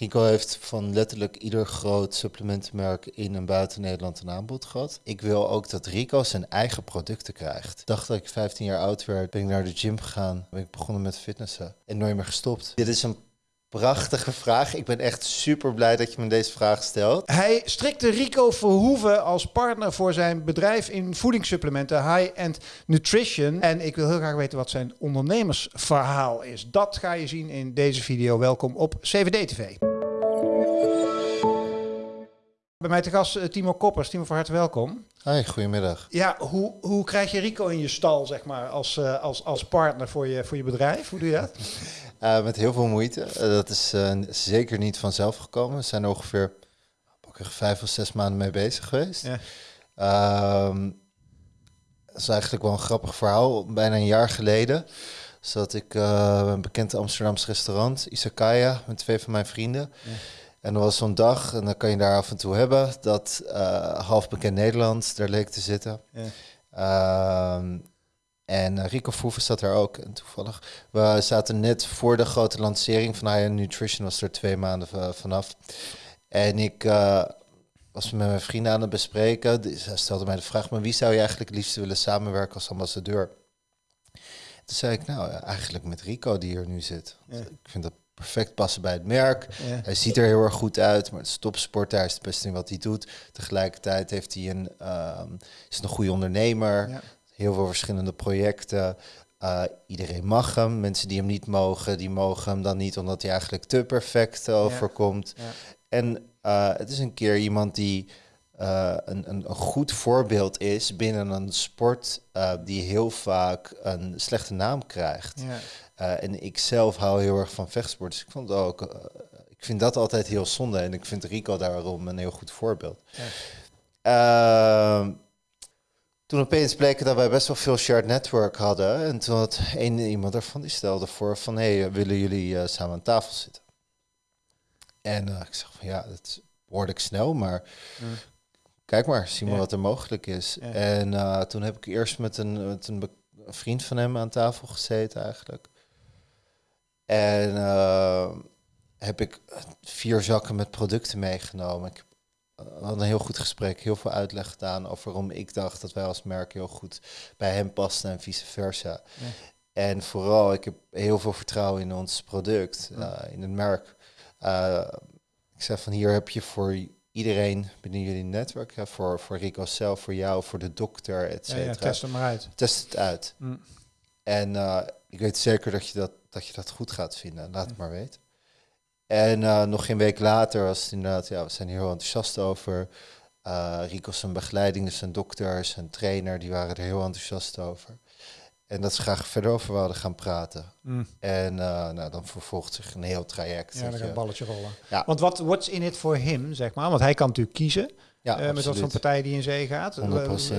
Rico heeft van letterlijk ieder groot supplementenmerk in en buiten Nederland een aanbod gehad. Ik wil ook dat Rico zijn eigen producten krijgt. Ik dacht dat ik 15 jaar oud werd, ben ik naar de gym gegaan, ben ik begonnen met fitnessen en nooit meer gestopt. Dit is een prachtige vraag. Ik ben echt super blij dat je me deze vraag stelt. Hij strikte Rico Verhoeven als partner voor zijn bedrijf in voedingssupplementen, high-end nutrition. En ik wil heel graag weten wat zijn ondernemersverhaal is. Dat ga je zien in deze video. Welkom op CVD TV. Bij mij te gast eh, Timo Koppers. Timo, van harte welkom. Hoi, goedemiddag. Ja, hoe, hoe krijg je Rico in je stal, zeg maar, als, uh, als, als partner voor je, voor je bedrijf? Hoe doe je dat? Uh, met heel veel moeite. Uh, dat is zeker niet vanzelf gekomen. We zijn ongeveer vijf of zes maanden mee bezig geweest. Ja. Ehm, dat is eigenlijk wel een grappig verhaal. Bijna een jaar geleden zat ik een bekend Amsterdamse restaurant, Isakaya, met twee van mijn vrienden. Ja. En er was zo'n dag, en dan kan je daar af en toe hebben, dat half bekend Nederland daar leek te zitten. Ja. Ehm, en Rico Verhoeven zat daar ook. En toevallig, we zaten net voor de grote lancering van High Nutrition, was er twee maanden vanaf. En ik uh, was met mijn vrienden aan het bespreken. Ze stelde mij de vraag, maar wie zou je eigenlijk het liefst willen samenwerken als ambassadeur? Toen zei ik, nou, eigenlijk met Rico die hier nu zit. Ja. Ik vind dat perfect passen bij het merk. Ja. Hij ziet er heel erg goed uit, maar het is topsporter. Hij is het beste in wat hij doet. Tegelijkertijd heeft hij een, uh, is een goede ondernemer. Ja heel veel verschillende projecten. Uh, iedereen mag hem. Mensen die hem niet mogen, die mogen hem dan niet omdat hij eigenlijk te perfect overkomt. Ja, ja. En uh, het is een keer iemand die uh, een, een, een, goed voorbeeld is binnen een sport die heel vaak een slechte naam krijgt. Ja. en ik zelf hou heel erg van vechtsport, dus ik vond ook, ik vind dat altijd heel zonde. En ik vind Rico daarom een heel goed voorbeeld. Ehm, toen opeens bleek dat wij best wel veel shared network hadden. En toen had een iemand ervan die stelde voor van... hé, hey, willen jullie uh, samen aan tafel zitten? En uh, ik zeg van ja, dat hoorde ik snel, maar... Mm. Kijk maar, zie maar ja. wat er mogelijk is. Ja. En uh, toen heb ik eerst met een, met een vriend van hem aan tafel gezeten eigenlijk. En heb ik vier zakken met producten meegenomen. Ik hadden een heel goed gesprek, heel veel uitleg gedaan over waarom ik dacht dat wij als merk heel goed bij hem pasten en vice versa. Ja. En vooral, ik heb heel veel vertrouwen in ons product, uh, in het merk. Uh, ik zeg van hier heb je voor iedereen binnen jullie netwerk, voor, voor Rico zelf, voor jou, voor de dokter, et cetera. Ja, test het maar uit. Test het uit. Mm. En uh, ik weet zeker dat je dat, dat je dat goed gaat vinden. Laat het maar weten. En uh, nog geen week later was het inderdaad, ja, we zijn hier heel enthousiast over. Uh, Rico zijn begeleiding, dus zijn dokter, zijn trainer, die waren er heel enthousiast over. En dat ze graag verder over wilden gaan praten. Mm. En uh, nou, dan vervolgt zich een heel traject. Ja, dan gaat een balletje rollen. Ja. Want wat what's in it for him, zeg maar? Want hij kan natuurlijk kiezen. Ja, uh, met wat voor partij die in zee gaat. Uh,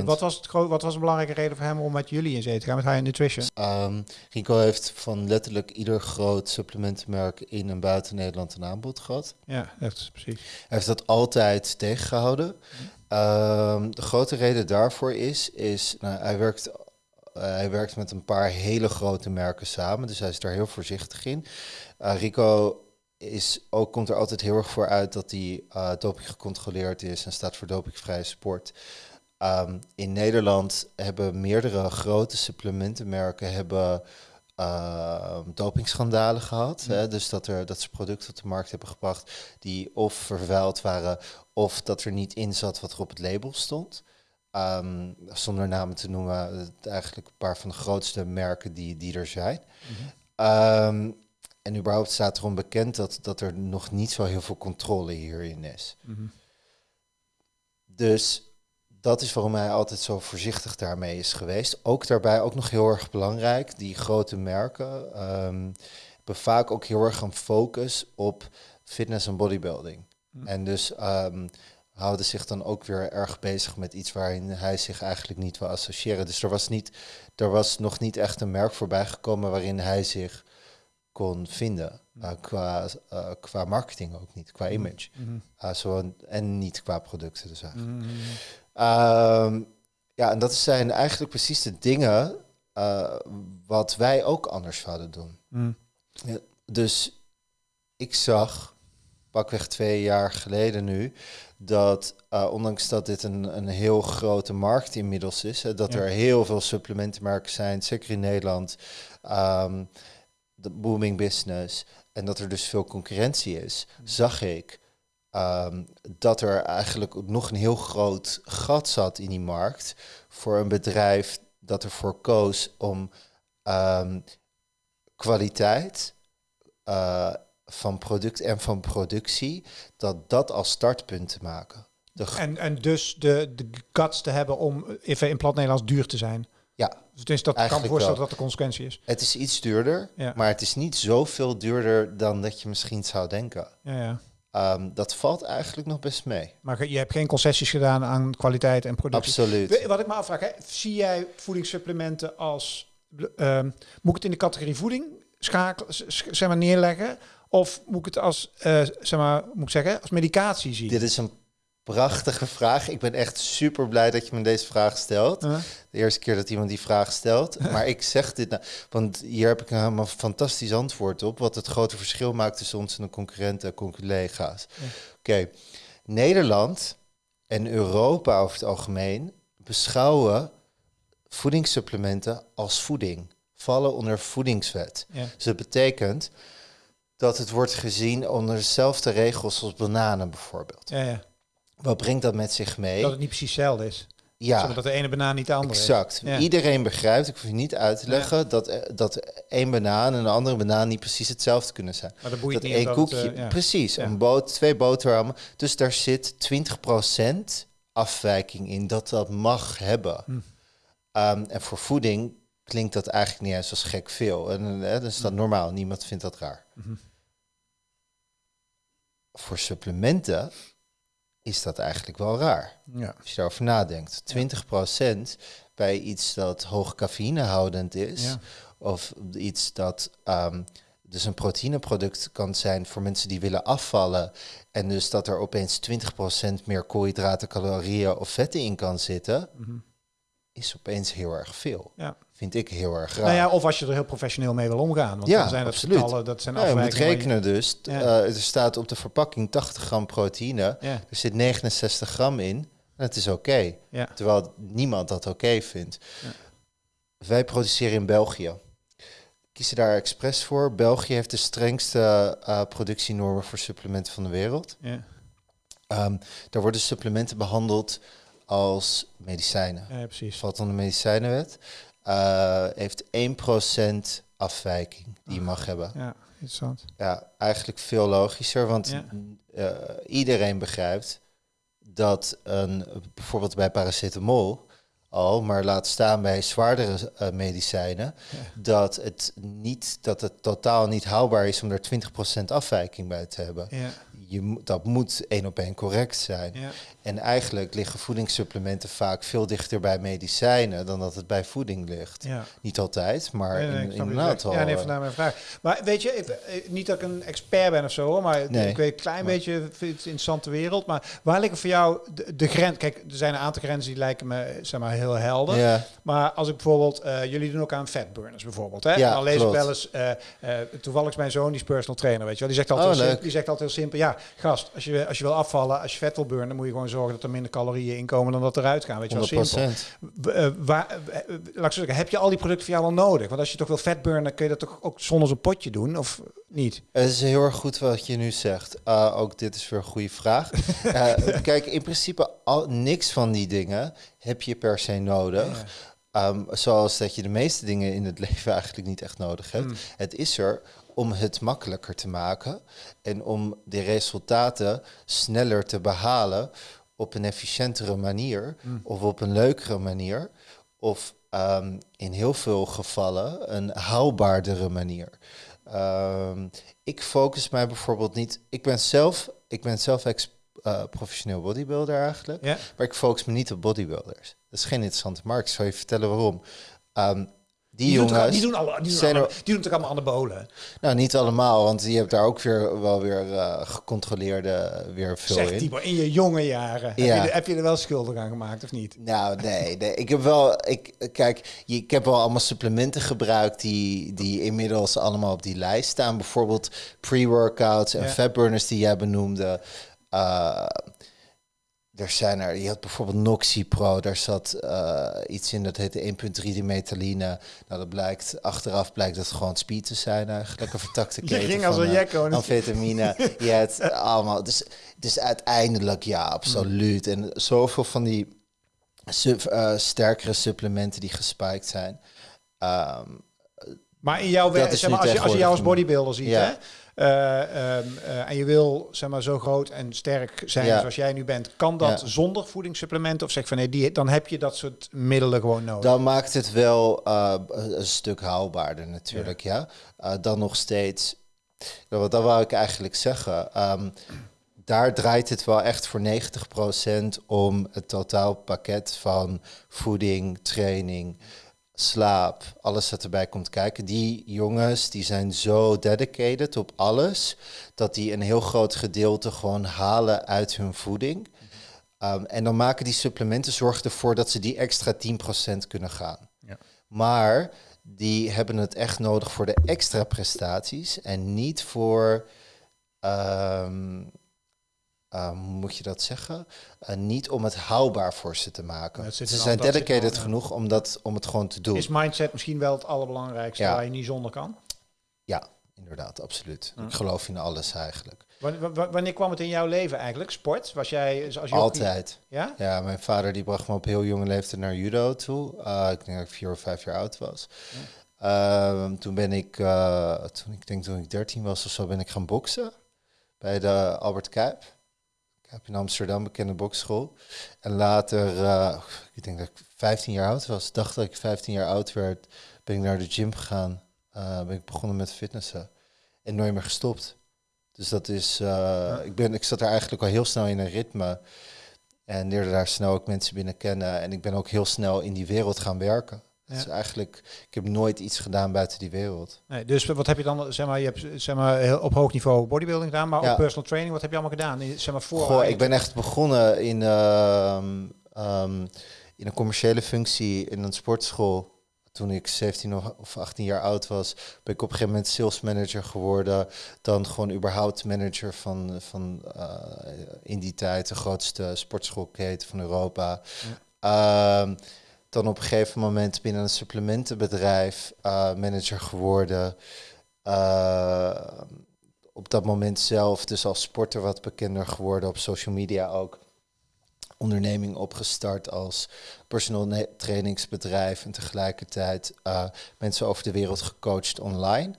wat, was het wat was een belangrijke reden voor hem om met jullie in zee te gaan, met High Nutrition? Um, Rico heeft van letterlijk ieder groot supplementenmerk in en buiten Nederland een aanbod gehad. Ja, dat precies. Hij heeft dat altijd tegengehouden. Um, de grote reden daarvoor is, is nou, hij werkt uh, hij werkt met een paar hele grote merken samen, dus hij is daar heel voorzichtig in. Uh, Rico is ook, komt er altijd heel erg voor uit dat hij uh, doping gecontroleerd is en staat voor dopingvrije sport. Um, in Nederland hebben meerdere grote supplementenmerken hebben uh, dopingschandalen gehad. Hè? Dus dat, er, dat ze producten op de markt hebben gebracht die of vervuild waren of dat er niet in zat wat er op het label stond. Um, zonder namen te noemen, eigenlijk een paar van de grootste merken die, die er zijn. Mm -hmm. um, en überhaupt staat erom bekend dat, dat er nog niet zo heel veel controle hierin is. Mm -hmm. Dus dat is waarom hij altijd zo voorzichtig daarmee is geweest. Ook daarbij ook nog heel erg belangrijk, die grote merken um, hebben vaak ook heel erg een focus op fitness en bodybuilding. Mm. En dus um, houden zich dan ook weer erg bezig met iets waarin hij zich eigenlijk niet wil associëren. Dus er was, niet, er was nog niet echt een merk voorbij gekomen waarin hij zich kon vinden. Uh, qua, uh, qua marketing ook niet, qua mm-hmm. image. Mm -hmm. zo, en niet qua producten dus eigenlijk. Mm -hmm. uh, ja, en dat zijn eigenlijk precies de dingen wat wij ook anders zouden doen. Mm. Ja, dus ik zag pakweg twee jaar geleden nu, dat uh, ondanks dat dit een, een heel grote markt inmiddels is, hè, dat er heel veel supplementenmerken zijn, zeker in Nederland, um, de booming business, en dat er dus veel concurrentie is, zag ik um, dat er eigenlijk nog een heel groot gat zat in die markt voor een bedrijf dat ervoor koos om um, kwaliteit uh, van product en van productie, dat dat als startpunt te maken. en, en dus de, de guts te hebben om even in plat Nederlands duur te zijn. Ja. Dus dat kan voorstellen dat de consequentie is. Het is iets duurder, ja. maar het is niet zoveel duurder dan dat je misschien zou denken. Ja, ja. Um, dat valt eigenlijk nog best mee. Maar je hebt geen concessies gedaan aan kwaliteit en productie. Absoluut. Wat ik me afvraag, hè, zie jij voedingssupplementen als... Um, moet ik het in de categorie voeding schakelen, zeg maar, neerleggen? Of moet ik het als, uh, zeg maar, moet ik zeggen, als medicatie zien? Dit is een prachtige vraag. Ik ben echt super blij dat je me deze vraag stelt. De eerste keer dat iemand die vraag stelt. maar ik zeg dit nou, want hier heb ik een fantastisch antwoord op. Wat het grote verschil maakt tussen ons en de concurrenten en collega's. Oké, Nederland en Europa over het algemeen beschouwen voedingssupplementen als voeding. Vallen onder voedingswet. Dus dat betekent dat het wordt gezien onder dezelfde regels als bananen bijvoorbeeld. Ja, ja. Wat brengt dat met zich mee? Dat het niet precies hetzelfde is. Ja. dat de ene banaan niet de andere exact. is. Iedereen begrijpt, ik hoef je niet uit te leggen, dat, eh, dat één banaan en een andere banaan niet precies hetzelfde kunnen zijn. Maar dat boeit dat niet. één koekje, uh, precies, een boot, twee boterhammen. Dus daar zit 20% afwijking in dat dat mag hebben. Hm. Um, en voor voeding klinkt dat eigenlijk niet eens als gek veel. En hè, dat is dat hm. normaal, niemand vindt dat raar. -hm. Voor supplementen is dat eigenlijk wel raar. Ja. Als je daarover nadenkt. 20% bij iets dat hoog cafeïnehoudend is, ja. of iets dat um, dus een proteïneproduct kan zijn voor mensen die willen afvallen. En dus dat er opeens 20% meer koolhydraten, calorieën of vetten in kan zitten, mm -hmm. is opeens heel erg veel. Ja vind ik heel erg raar. Nou ja, of als je er heel professioneel mee wil omgaan. Want ja, dan zijn dat absoluut. getallen, dat zijn ja, je moet rekenen dus. Ja. Uh, er staat op de verpakking 80 gram proteïne. Ja. Er zit 69 gram in. En het is oké. Ja. Terwijl niemand dat oké vindt. Wij produceren in België. Kiezen daar expres voor. België heeft de strengste uh, productienormen voor supplementen van de wereld. Ja. Um, daar worden supplementen behandeld als medicijnen. Ja, precies. Valt onder de medicijnenwet. Uh, heeft 1% afwijking die je mag hebben. Ja, interessant. Ja, eigenlijk veel logischer, want Ja. uh, iedereen begrijpt dat een, bijvoorbeeld bij paracetamol al, maar laat staan bij zwaardere uh, medicijnen, dat het niet, dat het totaal niet haalbaar is om er 20% afwijking bij te hebben. Ja. Je, dat moet één op één correct zijn. Ja. En eigenlijk liggen voedingssupplementen vaak veel dichter bij medicijnen dan dat het bij voeding ligt. Ja. Niet altijd, maar Nee, nee, in, in een aantal. Ja, nee, vandaar mijn vraag. Maar weet je, ik, eh, niet dat ik een expert ben of zo, hoor, maar Nee. ik weet een klein Maar- beetje, het interessante wereld. Maar waar liggen voor jou de, de grens? Kijk, er zijn een aantal grenzen die lijken me zeg maar, heel helder. ja, Maar als ik bijvoorbeeld, eh, jullie doen ook aan fatburners bijvoorbeeld. Hè? Ja, dan lees klopt. ik wel eens, eh, toevallig is mijn zoon, die is personal trainer, weet je wel. Die zegt altijd, Oh, heel, leuk. simpel, die zegt altijd heel simpel, ja, gast, als je, als je wil afvallen, als je vet wil burnen, dan moet je gewoon zorgen dat er minder calorieën inkomen dan dat eruit gaan, weet je wel. 100%. Simpel. Eh, waar, eh, laat zeggen, heb je al die producten voor jou wel nodig? Want als je toch wil vet burnen, kun je dat toch ook zonder zo'n potje doen, of niet? Het is heel erg goed wat je nu zegt. Uh, ook dit is weer een goede vraag. Uh, kijk, in principe al, niks van die dingen heb je per se nodig. Um, zoals dat je de meeste dingen in het leven eigenlijk niet echt nodig hebt. Mm. Het is er om het makkelijker te maken en om de resultaten sneller te behalen op een efficiëntere manier of op een leukere manier of um, in heel veel gevallen een haalbaardere manier. Um, ik focus mij bijvoorbeeld niet. Ik ben zelf, ik ben zelf ex, uh, professioneel bodybuilder eigenlijk, maar ik focus me niet op bodybuilders. Dat is geen interessante markt. Ik zal je vertellen waarom. Um, Die, jongens... die doen, alle, die, doen zijn alle, er- die doen toch allemaal anabolen? Nou, niet allemaal, want je hebt daar ook weer wel weer eh, gecontroleerde weer veel Zeg in. In je jonge jaren. Heb, Ja. je, er- heb je er wel schuldig aan gemaakt of niet? Nou, nee, nee. Ik heb wel, ik, kijk, je- ik heb wel allemaal supplementen gebruikt die, die inmiddels allemaal op die lijst staan. Bijvoorbeeld pre-workouts en Ja. fatburners die jij benoemde. Uh, er zijn er, je had bijvoorbeeld Noxy Pro, daar zat uh, iets in dat heette 1.3 dimetaline. Nou, dat blijkt, achteraf blijkt dat gewoon speed te zijn eigenlijk, een vertakte keten ging als een jekko. amfetamine. je hebt allemaal, dus, dus uiteindelijk ja, absoluut. En zoveel van die sub, uh, sterkere supplementen die gespiked zijn. Um, maar in jouw werk, zeg maar, als, je, als je jou als bodybuilder ziet, ja. hè? Uh, um, uh, en je wil zeg maar, zo groot en sterk zijn ja. zoals jij nu bent, kan dat ja. zonder voedingssupplementen? Of zeg van nee, die, dan heb je dat soort middelen gewoon nodig? Dan maakt het wel uh, een stuk haalbaarder natuurlijk, ja. ja? dan nog steeds, wat dat wou ik eigenlijk zeggen. Um, daar draait het wel echt voor 90% om het totaalpakket van voeding, training, slaap, alles wat erbij komt kijken. Die jongens die zijn zo dedicated op alles, dat die een heel groot gedeelte gewoon halen uit hun voeding. Um, en dan maken die supplementen zorgen ervoor dat ze die extra 10% kunnen gaan. Ja. Maar die hebben het echt nodig voor de extra prestaties en niet voor. Um, uh, moet je dat zeggen? Uh, niet om het haalbaar voor ze te maken. Ja, ze zijn dedicated genoeg om, dat, om het gewoon te doen. Is mindset misschien wel het allerbelangrijkste ja. waar je niet zonder kan? Ja, inderdaad, absoluut. Ja. Ik geloof in alles eigenlijk. Wanneer, wanneer kwam het in jouw leven eigenlijk? Sport? Was jij als? Altijd. Ja? Ja, mijn vader die bracht me op heel jonge leeftijd naar judo toe. Uh, ik denk dat ik vier of vijf jaar oud was. Ja. toen ben ik, toen ik denk toen ik dertien was of zo, ben ik gaan boksen bij de Albert Kuip. Heb in Amsterdam bekende bokschool. En later, uh, ik denk dat ik 15 jaar oud was, dacht dat ik 15 jaar oud werd, ben ik naar de gym gegaan. Uh, ben ik begonnen met fitnessen. En nooit meer gestopt. Dus dat is, uh, ja. ik, ben, ik zat daar eigenlijk al heel snel in een ritme. En leerde daar snel ook mensen binnen kennen. En ik ben ook heel snel in die wereld gaan werken. Ja. Dus eigenlijk, ik heb nooit iets gedaan buiten die wereld. Nee, dus wat heb je dan, zeg maar, je hebt zeg maar, heel op hoog niveau bodybuilding gedaan, maar ja. ook personal training, wat heb je allemaal gedaan? Zeg maar, voor Goh, ik ben echt begonnen in, uh, um, in een commerciële functie in een sportschool. Toen ik 17 of 18 jaar oud was, ben ik op een gegeven moment sales manager geworden. Dan gewoon überhaupt manager van, van uh, in die tijd de grootste sportschoolketen van Europa. Ja. Uh, dan op een gegeven moment binnen een supplementenbedrijf uh, manager geworden. Uh, op dat moment zelf dus als sporter wat bekender geworden, op social media ook. Onderneming opgestart als personal trainingsbedrijf en tegelijkertijd uh, mensen over de wereld gecoacht online.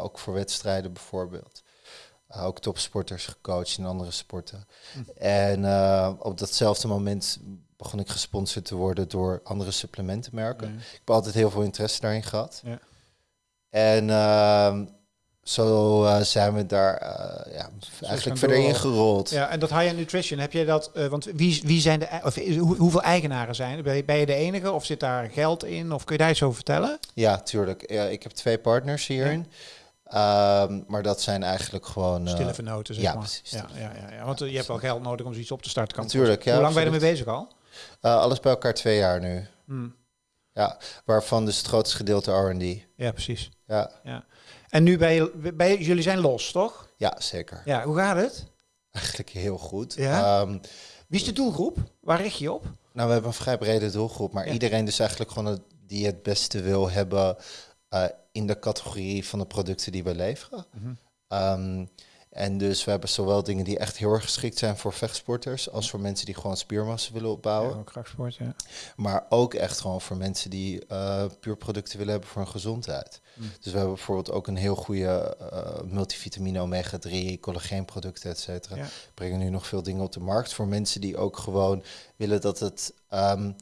ook voor wedstrijden bijvoorbeeld. Ook topsporters gecoacht in andere sporten. Hm. En op datzelfde moment begon ik gesponsord te worden door andere supplementenmerken. Ik heb altijd heel veel interesse daarin gehad. Ja. En uh, zo uh, zijn we daar uh, ja, eigenlijk verder ingerold. Ja, en dat high-end nutrition, heb je dat... eh, want wie, wie zijn de... Of, hoe, hoeveel eigenaren zijn? Ben je, ben je de enige of zit daar geld in? Of kun je daar iets over vertellen? Ja, tuurlijk. Ja, ik heb twee partners hierin. Ja. Um, maar dat zijn eigenlijk gewoon... Stille vernoten, zeg ja, maar. Precies. Ja, ja, ja, ja, want je hebt wel geld nodig om zoiets op te starten. Kan Natuurlijk, ja. Hoe lang ben je ermee bezig al? Uh, alles bij elkaar twee jaar nu. Hmm. Ja, waarvan dus het grootste gedeelte R&D. Ja, precies. Ja. ja. En nu ben je, je, jullie zijn los, toch? Ja, zeker. Ja, hoe gaat het? Eigenlijk heel goed. Ja? Um, Wie is de doelgroep? Waar richt je op? Nou, we hebben een vrij brede doelgroep, maar iedereen dus eigenlijk gewoon het, die het beste wil hebben uh, in de categorie van de producten die we leveren. Um, en dus we hebben zowel dingen die echt heel erg geschikt zijn voor vechtsporters, als voor mensen die gewoon spiermassa willen opbouwen. Ja, krachtsport, ja. Maar ook echt gewoon voor mensen die uh, puur producten willen hebben voor hun gezondheid. Mm. Dus we hebben bijvoorbeeld ook een heel goede uh, multivitamine omega-3, collageenproducten, et cetera. Ja. Brengen nu nog veel dingen op de markt voor mensen die ook gewoon willen dat het... Um,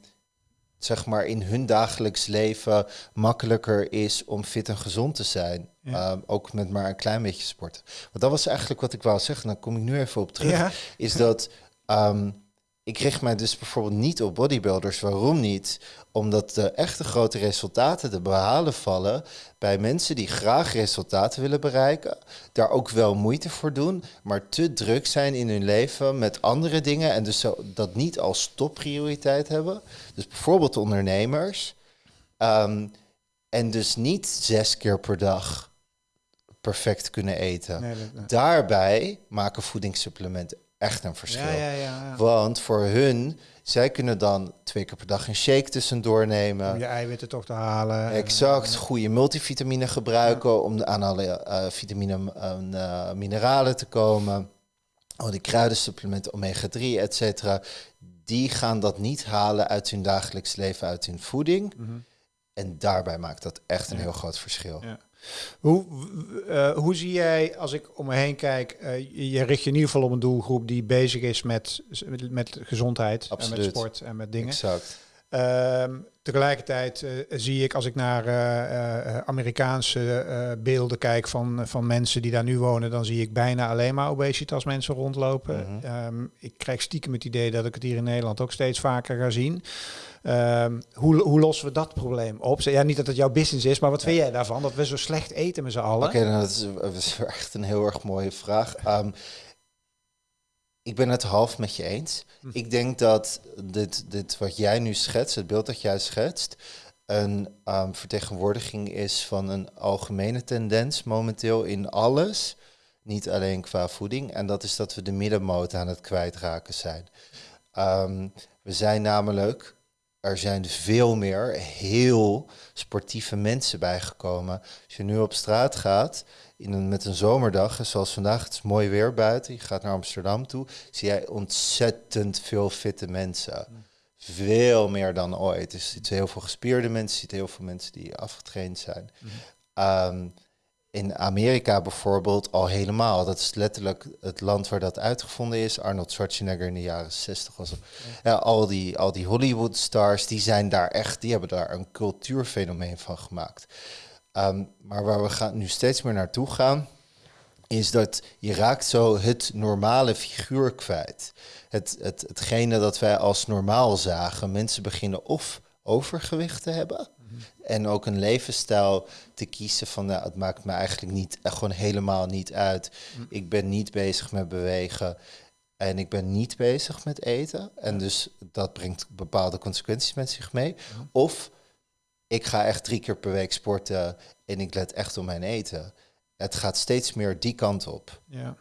zeg maar in hun dagelijks leven makkelijker is om fit en gezond te zijn. Ja. Um, ook met maar een klein beetje sporten. Want dat was eigenlijk wat ik wou zeggen. Dan kom ik nu even op terug. Ja. Is dat um, ik richt mij dus bijvoorbeeld niet op bodybuilders. Waarom niet? Omdat de echte grote resultaten te behalen vallen bij mensen die graag resultaten willen bereiken, daar ook wel moeite voor doen, maar te druk zijn in hun leven met andere dingen en dus dat niet als topprioriteit hebben. Dus bijvoorbeeld ondernemers. Ehm, en dus niet zes keer per dag perfect kunnen eten. Daarbij maken voedingssupplementen echt een verschil. Ja, ja, Want voor hun, zij kunnen dan twee keer per dag een shake tussendoor nemen. Om je eiwitten toch te halen. Exact, goede multivitamine gebruiken om aan alle uh, vitamine en uh, mineralen te komen. Oh, die kruidensupplementen, omega-3, et cetera. Die gaan dat niet halen uit hun dagelijks leven, uit hun voeding. Mhm. En daarbij maakt dat echt een heel groot verschil. Hoe, uh, hoe zie jij, als ik om me heen kijk, uh, je richt je in ieder geval op een doelgroep die bezig is met, met, met gezondheid Absoluut. en met sport en met dingen. Exact. Uh, tegelijkertijd uh, zie ik, als ik naar Amerikaanse beelden kijk van, van mensen die daar nu wonen, dan zie ik bijna alleen maar obesitas mensen rondlopen. Mm -hmm. ik krijg stiekem het idee dat ik het hier in Nederland ook steeds vaker ga zien. Ehm, hoe, hoe lossen we dat probleem op? Ja, niet dat het jouw business is, maar wat vind jij daarvan? Dat we zo slecht eten met z'n allen? Oké, nou, dat, is, echt een heel erg mooie vraag. Ehm, ik ben het half met je eens. Hm. Ik denk dat dit, dit wat jij nu schetst, het beeld dat jij schetst, een um, vertegenwoordiging is van een algemene tendens momenteel in alles. Niet alleen qua voeding. En dat is dat we de middenmoot aan het kwijtraken zijn. we zijn namelijk er zijn veel meer heel sportieve mensen bijgekomen. Als je nu op straat gaat, in een, met een zomerdag, zoals vandaag, het is mooi weer buiten, je gaat naar Amsterdam toe, zie jij ontzettend veel fitte mensen. Veel meer dan ooit. Dus je ziet heel veel gespierde mensen, je ziet heel veel mensen die afgetraind zijn. Mm in Amerika bijvoorbeeld al helemaal. Dat is letterlijk het land waar dat uitgevonden is. Arnold Schwarzenegger in de jaren 60 was. Ja, al, die, al die Hollywood stars, die zijn daar echt, die hebben daar een cultuurfenomeen van gemaakt. Ehm, maar waar we gaan, nu steeds meer naartoe gaan, is dat je raakt zo het normale figuur kwijt. Het, het, hetgene dat wij als normaal zagen. Mensen beginnen of overgewicht te hebben en ook een levensstijl te kiezen van, nou, het maakt me eigenlijk niet, eh, gewoon helemaal niet uit. Mm. Ik ben niet bezig met bewegen en ik ben niet bezig met eten. En dus dat brengt bepaalde consequenties met zich mee. Of ik ga echt drie keer per week sporten en ik let echt op mijn eten. Het gaat steeds meer die kant op. Ja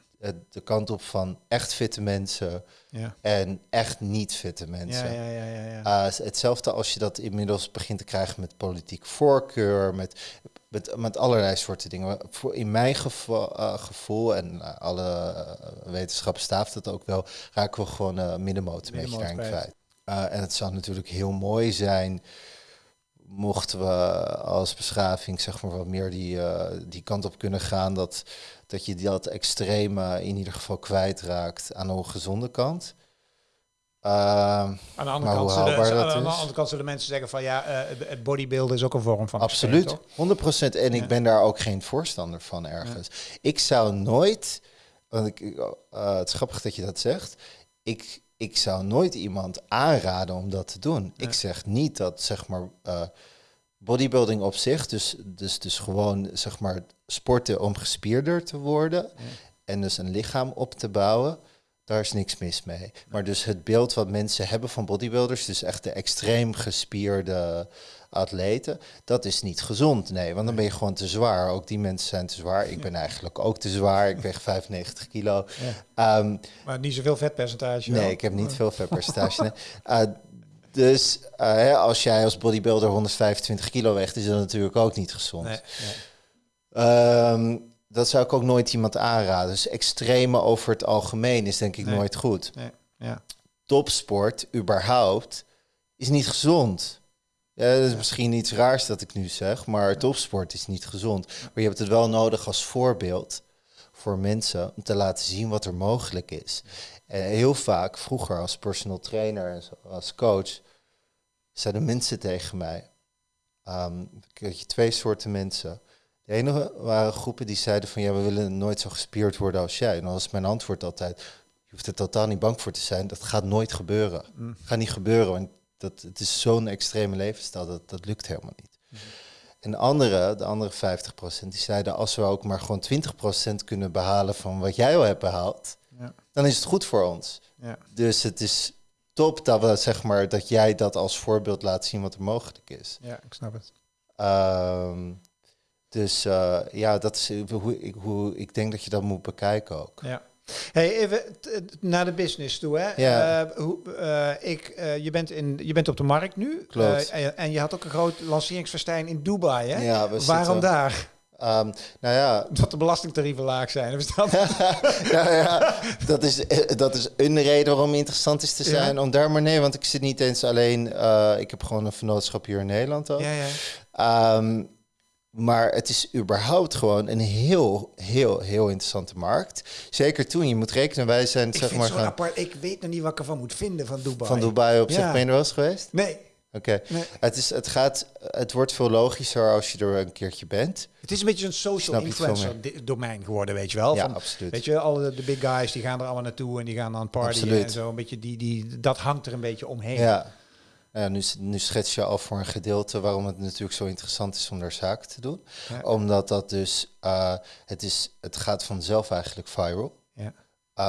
de kant op van echt fitte mensen ja. en echt niet fitte mensen. Ja, ja, ja, ja, uh, hetzelfde als je dat inmiddels begint te krijgen met politiek voorkeur, met, met, met allerlei soorten dingen. In mijn uh, gevoel, en uh, alle wetenschappen staaft het ook wel, raken we gewoon middenmoot een beetje daarin kwijt. en het zou natuurlijk heel mooi zijn mochten we als beschaving zeg maar wat meer die, die kant op kunnen gaan dat dat je dat extreme in ieder geval kwijtraakt aan de ongezonde kant. Uh, aan, de andere kant zullen, aan de andere kant zullen mensen zeggen van ja, uh, het bodybuilden is ook een vorm van Absoluut, 100%. En ik ben daar ook geen voorstander van ergens. Ik zou nooit, want ik, uh, het is grappig dat je dat zegt, ik, ik zou nooit iemand aanraden om dat te doen. Ik zeg niet dat zeg maar uh, bodybuilding op zich, dus, dus, dus gewoon zeg maar sporten om gespierder te worden en dus een lichaam op te bouwen, daar is niks mis mee. Maar dus het beeld wat mensen hebben van bodybuilders, dus echt de extreem gespierde atleten, dat is niet gezond. Nee, want dan ben je gewoon te zwaar. Ook die mensen zijn te zwaar. Ik ben eigenlijk ook te zwaar. Ik weeg 95 kilo. Um, maar niet zoveel vetpercentage. Nee, ik heb niet veel vetpercentage. uh, dus uh, als jij als bodybuilder 125 kilo weegt, is dat natuurlijk ook niet gezond. Nee, Ehm, dat zou ik ook nooit iemand aanraden. Dus extreme over het algemeen is denk ik nooit goed. Nee. Ja. Topsport, überhaupt, is niet gezond. Ja, dat is misschien iets raars dat ik nu zeg, maar topsport is niet gezond. Maar je hebt het wel nodig als voorbeeld voor mensen om te laten zien wat er mogelijk is. En heel vaak, vroeger als personal trainer en als coach, zeiden mensen tegen mij, um, je twee soorten mensen. De ene waren groepen die zeiden van ja, we willen nooit zo gespierd worden als jij. En dan was mijn antwoord altijd, hoeft er totaal niet bang voor te zijn. Dat gaat nooit gebeuren. Mm. gaat niet gebeuren, want dat, het is zo'n extreme levensstijl, dat, dat lukt helemaal niet. Mm. En andere, de andere 50%, die zeiden als we ook maar gewoon 20% kunnen behalen van wat jij al hebt behaald, ja. dan is het goed voor ons. Ja. Dus het is top dat, we, zeg maar, dat jij dat als voorbeeld laat zien wat er mogelijk is. Ja, ik snap het. Um, dus uh, ja, dat is hoe ik, hoe ik denk dat je dat moet bekijken ook. Ja. Hey, even naar de business toe. Hè? Ja. Uh, hoe, uh, ik, je, bent in, je bent op de markt nu. Klopt. En, en, je had ook een groot lanceringsfestijn in Dubai. Hè? Ja, we Waarom daar? Um, nou ja. Dat de belastingtarieven laag zijn. Dat? ja, ja, dat is, dat is een reden waarom interessant is te zijn. Om daar maar nee, want ik zit niet eens alleen. Ik heb gewoon een vernootschap hier in Nederland ook. Ja, ja. Um, maar het is überhaupt gewoon een heel, heel, heel interessante markt. Zeker toen, je moet rekenen, wij zijn ik zeg maar... Gaan... apart, ik weet nog niet wat ik ervan moet vinden van Dubai. Van Dubai op zich, ben je er wel eens geweest? Nee. Oké. Het, is, het, gaat, het wordt veel logischer als je er een keertje bent. Het is een beetje een social influencer domein geworden, weet je wel. Ja, absoluut. Weet je, alle de big guys die gaan er allemaal naartoe en die gaan dan partyen en zo. Een beetje die, die, dat hangt er een beetje omheen. Ja. Ja, nu, nu schets je al voor een gedeelte waarom het natuurlijk zo interessant is om daar zaken te doen. Omdat dat dus, uh, het, is, het gaat vanzelf eigenlijk viral. Ja.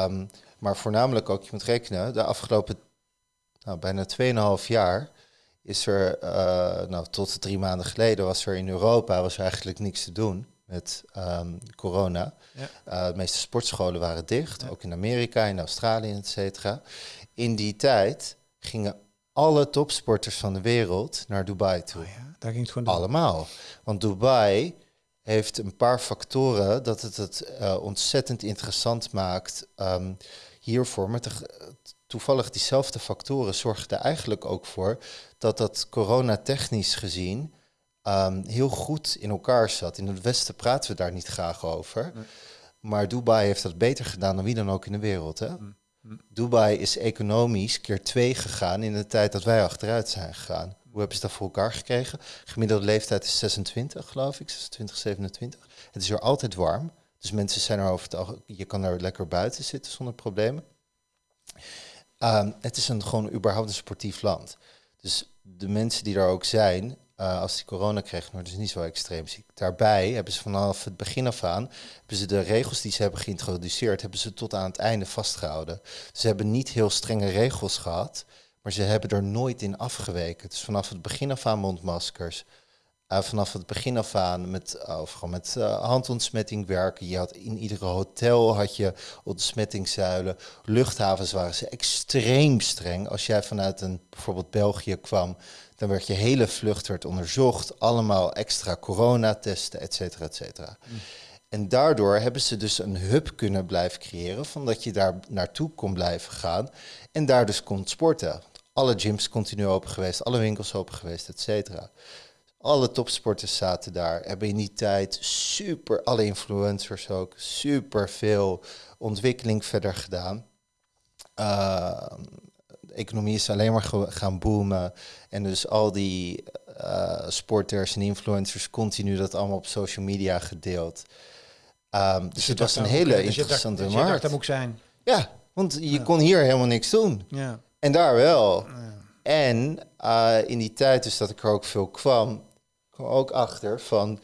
Um, maar voornamelijk ook, je moet rekenen, de afgelopen nou, bijna 2,5 jaar is er, uh, nou tot drie maanden geleden was er in Europa was er eigenlijk niks te doen met um, corona. Ja. Uh, de meeste sportscholen waren dicht, ook in Amerika, in Australië, et cetera. In die tijd gingen alle topsporters van de wereld naar Dubai toe. Oh ja, daar ging het gewoon Allemaal. Want Dubai heeft een paar factoren dat het het uh, ontzettend interessant maakt um, hiervoor. Maar toevallig diezelfde factoren zorgden er eigenlijk ook voor dat dat coronatechnisch gezien um, heel goed in elkaar zat. In het Westen praten we daar niet graag over. Maar Dubai heeft dat beter gedaan dan wie dan ook in de wereld. Hè? Mm. Dubai is economisch keer twee gegaan in de tijd dat wij achteruit zijn gegaan. Hoe hebben ze dat voor elkaar gekregen? Gemiddelde leeftijd is 26, geloof ik, 26, 27. Het is er altijd warm. Dus mensen zijn er over het algemeen, je kan er lekker buiten zitten zonder problemen. Ehm, het is een gewoon überhaupt een sportief land. Dus de mensen die er ook zijn, uh, als die corona kregen, worden ze niet zo extreem ziek. Daarbij hebben ze vanaf het begin af aan, hebben ze de regels die ze hebben geïntroduceerd, hebben ze tot aan het einde vastgehouden. Ze hebben niet heel strenge regels gehad, maar ze hebben er nooit in afgeweken. Dus vanaf het begin af aan mondmaskers, uh, vanaf het begin af aan met, uh, met handontsmetting werken. Je had in iedere hotel had je ontsmettingszuilen. Luchthavens waren ze extreem streng. Als jij vanuit een bijvoorbeeld België kwam, dan werd je hele vlucht werd onderzocht, allemaal extra coronatesten, et cetera, et cetera. Mm. En daardoor hebben ze dus een hub kunnen blijven creëren, van dat je daar naartoe kon blijven gaan en daar dus kon sporten. Alle gyms continu open geweest, alle winkels open geweest, et cetera. Alle topsporters zaten daar, hebben in die tijd super, alle influencers ook, super veel ontwikkeling verder gedaan. Uh, de economie is alleen maar gaan boomen. En dus al die uh, sporters en influencers continu dat allemaal op social media gedeeld. Um, dus, het was een hele dus interessante dus markt. dat moet zijn. Ja, want je kon hier helemaal niks doen. Ja. En daar wel. Ja. En uh, in die tijd dus dat ik er ook veel kwam, kwam ook achter van,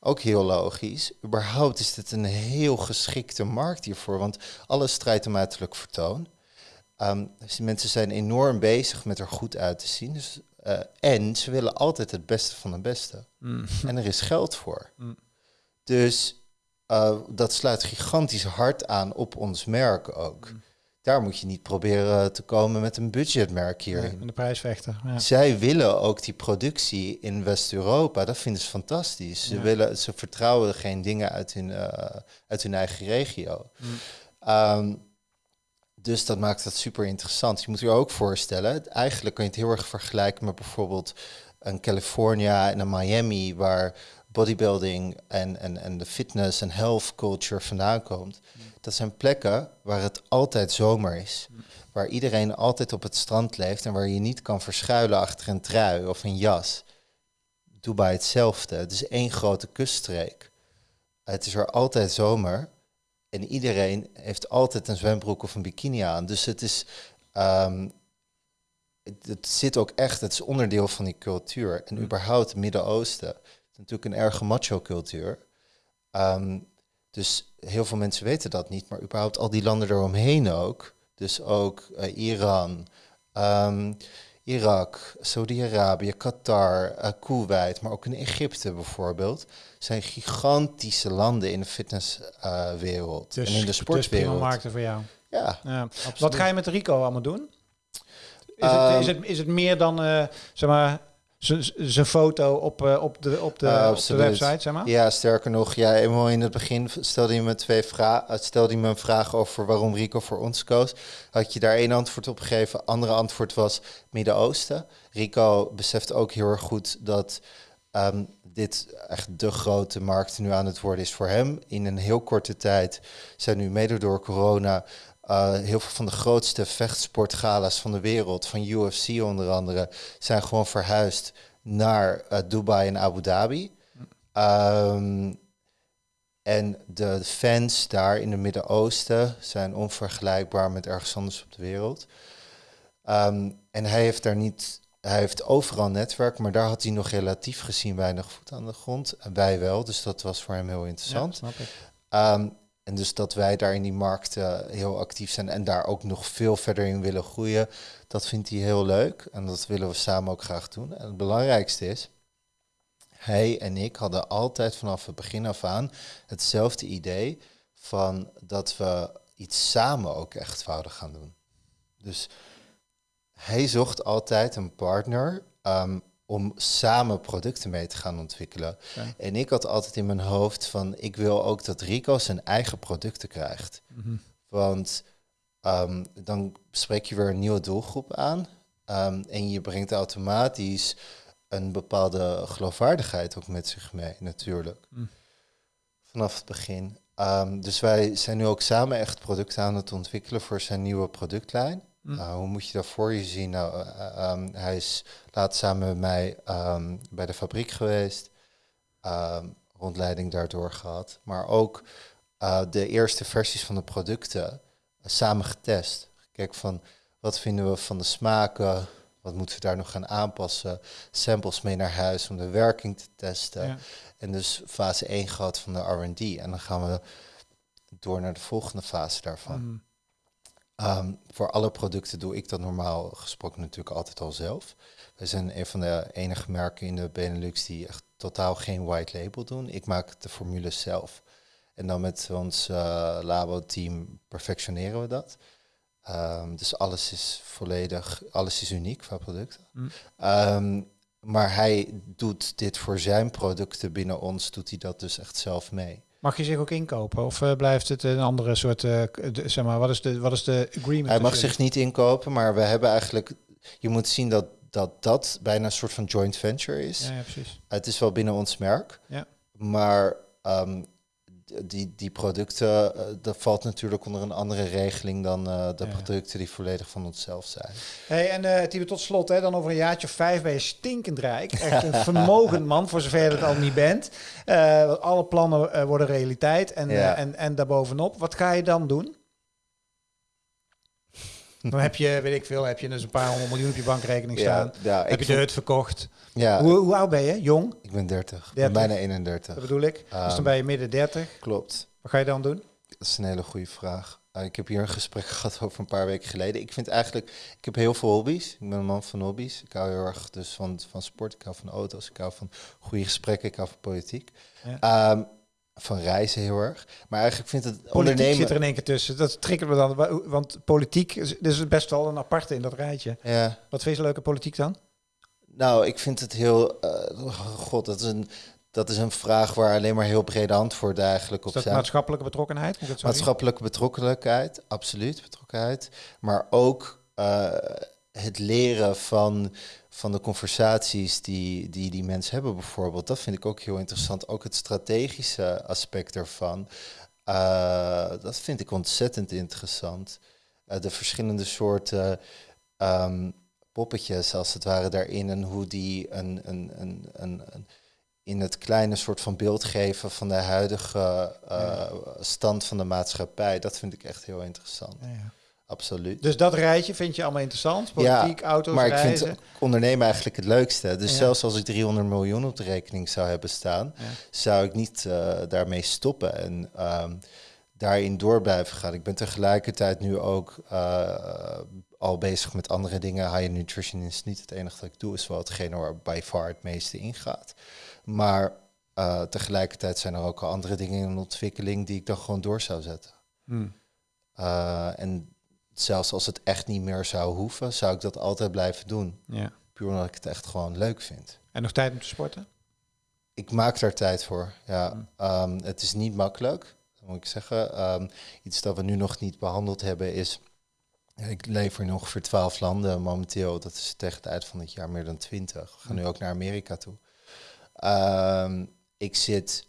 ook heel logisch, überhaupt is dit een heel geschikte markt hiervoor, want alles strijdt om uiterlijk vertoon. Um, dus die mensen zijn enorm bezig met er goed uit te zien. Dus, uh, en ze willen altijd het beste van het beste. Mm. En er is geld voor. Mm. Dus uh, dat sluit gigantisch hard aan op ons merk ook. Mm. Daar moet je niet proberen te komen met een budgetmerk hier. Nee, de prijsvechter. Ja. Zij willen ook die productie in West-Europa. Dat vinden ze fantastisch. Ze, willen, ze vertrouwen geen dingen uit hun, uh, uit hun eigen regio. Um, dus dat maakt het super interessant. Je moet je ook voorstellen, eigenlijk kan je het heel erg vergelijken met bijvoorbeeld een California en een Miami, waar bodybuilding en, en, en de fitness en health culture vandaan komt. Dat zijn plekken waar het altijd zomer is. Waar iedereen altijd op het strand leeft en waar je niet kan verschuilen achter een trui of een jas. Dubai hetzelfde. Het is één grote kuststreek. Het is er altijd zomer. En iedereen heeft altijd een zwembroek of een bikini aan. Dus het is. ehm, het, het zit ook echt, het is onderdeel van die cultuur. En Mm. überhaupt het Midden-Oosten. Het is natuurlijk een erge macho-cultuur. Ehm, dus heel veel mensen weten dat niet, maar überhaupt al die landen eromheen ook. Dus ook eh, Iran, ehm, Irak, Saudi-Arabië, Qatar, eh, Kuwait, maar ook in Egypte bijvoorbeeld, zijn gigantische landen in de fitnesswereld Dus, en in de dus sportwereld. prima markten voor jou. ja, Ja. absoluut. Wat ga je met Rico allemaal doen? Is, het, is, het, is het meer dan, eh, zeg maar, zijn foto op, eh, op, de, op, de, Ja, op de absoluut. website, zeg maar? Ja, sterker nog, ja, eenmaal in het begin stelde je me twee vragen. Stelde je me een vraag over waarom Rico voor ons koos. Had je daar één antwoord op gegeven. Andere antwoord was Midden-Oosten. Rico beseft ook heel erg goed dat ehm, dit echt de grote markt nu aan het worden is voor hem. In een heel korte tijd zijn nu mede door corona eh, heel veel van de grootste vechtsportgala's van de wereld, van UFC onder andere, zijn gewoon verhuisd naar eh, Dubai en Abu Dhabi. Ehm, en de fans daar in het Midden-Oosten zijn onvergelijkbaar met ergens anders op de wereld. Ehm, en hij heeft daar niet, hij heeft overal netwerk, maar daar had hij nog relatief gezien weinig voet aan de grond. En wij wel, dus dat was voor hem heel interessant. snap ik. Ehm, en dus dat wij daar in die markt eh, heel actief zijn en daar ook nog veel verder in willen groeien, dat vindt hij heel leuk. En dat willen we samen ook graag doen. En het belangrijkste is, hij en ik hadden altijd vanaf het begin af aan hetzelfde idee van dat we iets samen ook echt wouden gaan doen. Dus hij zocht altijd een partner ehm, om samen producten mee te gaan ontwikkelen. En ik had altijd in mijn hoofd van ik wil ook dat Rico zijn eigen producten krijgt. Mhm. Want ehm, dan spreek je weer een nieuwe doelgroep aan. ehm, en je brengt automatisch een bepaalde geloofwaardigheid ook met zich mee, natuurlijk. Mm. Vanaf het begin. Ehm, dus wij zijn nu ook samen echt producten aan het ontwikkelen voor zijn nieuwe productlijn. Mm. Nou, hoe moet je dat voor je zien? Nou, eh, ehm, hij is laatst samen met mij ehm, bij de fabriek geweest. ehm, rondleiding daardoor gehad. Maar ook eh, de eerste versies van de producten eh, samen getest. Kijk van wat vinden we van de smaken? Wat moeten we daar nog gaan aanpassen? Samples mee naar huis om de werking te testen. Ja. En dus fase 1 gehad van de R&D. En dan gaan we door naar de volgende fase daarvan. Mhm. Ehm, voor alle producten doe ik dat normaal gesproken natuurlijk altijd al zelf. We zijn een van de enige merken in de Benelux die echt totaal geen white label doen. Ik maak de formules zelf. En dan met ons eh, labo-team perfectioneren we dat. Ehm, dus alles is volledig, alles is uniek qua producten. Mm. Ehm, maar hij doet dit voor zijn producten binnen ons, doet hij dat dus echt zelf mee. Mag je zich ook inkopen? Of eh, blijft het een andere soort, de- zeg maar, wat is de, wat is de agreement? Hij mag zich niet inkopen, maar we hebben eigenlijk. Je moet zien dat dat, dat bijna een soort van joint venture is. Ja, ja, precies. Het is wel binnen ons merk, Ja. maar ehm, die, die producten, eh, dat valt natuurlijk onder een andere regeling dan eh, de Ja. producten die volledig van onszelf zijn. Hey, en Tibet, tot slot, hè, dan over een jaartje of vijf ben je stinkend rijk. Echt een vermogend man, voor zover je dat al niet bent. Alle plannen worden realiteit en, Ja. en, en daarbovenop. Wat ga je dan doen? Dan heb je, weet ik veel, heb je dus een paar honderd miljoen op je bankrekening staan. ja, heb je de hut verkocht. ja Hoe, hoe oud ben je? Jong? ik ben 30, Ik 30. ben bijna 31. Dat bedoel ik. dus dan Ehm, ben je midden 30. Klopt. Wat ga je dan doen? Dat is een hele goede vraag. Uh, ik heb hier een gesprek gehad over een paar weken geleden. Ik vind eigenlijk, ik heb heel veel hobby's. Ik ben een man van hobby's. Ik hou heel erg dus van, van sport, ik hou van auto's, ik hou van goede gesprekken, ik hou van politiek. Ehm, van reizen heel erg. Maar eigenlijk vind het Politiek ondernemen... zit er in één keer tussen. Dat triggert me dan. Want politiek is, best wel een aparte in dat rijtje. Ja, Wat vind je leuke politiek dan? nou, ik vind het heel... eh, God, dat is, een, dat is een vraag waar alleen maar heel brede antwoorden eigenlijk op dat zijn. maatschappelijke betrokkenheid? Moet? Maatschappelijke betrokkenheid, absoluut betrokkenheid. Maar ook eh, het leren van, van de conversaties die, die die mensen hebben bijvoorbeeld. Dat vind ik ook heel interessant. Ook het strategische aspect ervan. Eh, dat vind ik ontzettend interessant. Eh, de verschillende soorten ehm, poppetjes als het ware daarin en hoe die een, een, een, een, een in het kleine soort van beeld geven van de huidige uh, stand van de maatschappij. Dat vind ik echt heel interessant. Ja, ja. Absoluut. Dus dat rijtje vind je allemaal interessant? Politiek, ja, auto's, maar ik reizen. vind ondernemen eigenlijk het leukste. Dus zelfs als ik 300 miljoen op de rekening zou hebben staan, zou ik niet uh, daarmee stoppen en um, daarin door blijven gaan. Ik ben tegelijkertijd nu ook uh, al bezig met andere dingen. High nutrition is niet het enige dat ik doe, is wel hetgene waar by far het meeste ingaat. Maar uh, tegelijkertijd zijn er ook al andere dingen in ontwikkeling die ik dan gewoon door zou zetten. Hmm. en zelfs als het echt niet meer zou hoeven, zou ik dat altijd blijven doen. Ja. Puur omdat ik het echt gewoon leuk vind. En nog tijd om te sporten? Ik maak daar tijd voor, ja. Ehm, het is niet makkelijk, moet ik zeggen. Ehm, iets dat we nu nog niet behandeld hebben is... Ik lever in ongeveer twaalf landen momenteel. Dat is tegen het eind van het jaar meer dan twintig. We gaan nu mm. ook naar Amerika toe. Ehm, ik zit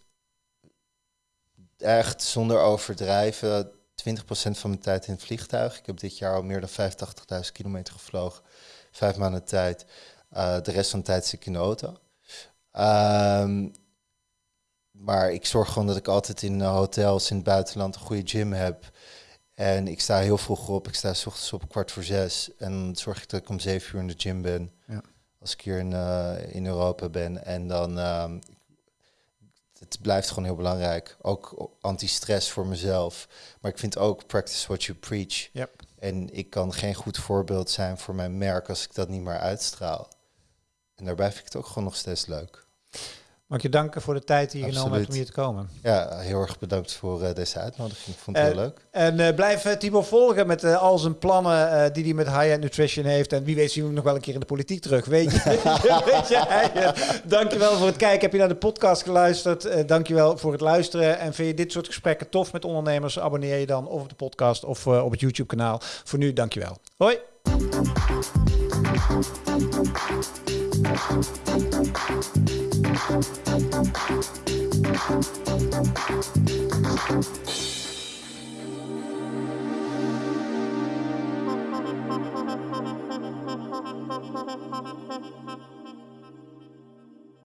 echt zonder overdrijven 20% van mijn tijd in het vliegtuig. Ik heb dit jaar al meer dan 85.000 kilometer gevlogen. Vijf maanden tijd. Uh, de rest van de tijd zit ik in de auto. Ehm, maar ik zorg gewoon dat ik altijd in hotels in het buitenland een goede gym heb. En ik sta heel vroeg op. Ik sta s ochtends op kwart voor zes. En dan zorg ik dat ik om zeven uur in de gym ben. Ja. Als ik hier in, uh, in Europa ben. En dan uh, het blijft gewoon heel belangrijk. Ook anti-stress voor mezelf. Maar ik vind ook practice what you preach. Yep. En ik kan geen goed voorbeeld zijn voor mijn merk als ik dat niet meer uitstraal. En daarbij vind ik het ook gewoon nog steeds leuk. Mag ik je danken voor de tijd die je genomen hebt om hier te komen. Ja, heel erg bedankt voor uh, deze uitnodiging. Ik vond het heel leuk. En uh, blijf Timo volgen met al zijn plannen die hij met High-End Nutrition heeft. En wie weet zien we hem nog wel een keer in de politiek terug. Weet je? weet je dankjewel voor het kijken. Heb je naar de podcast geluisterd? dankjewel voor het luisteren. En vind je dit soort gesprekken tof met ondernemers? Abonneer je dan of op de podcast of op het YouTube kanaal. Voor nu, dankjewel. Hoi! Thank you.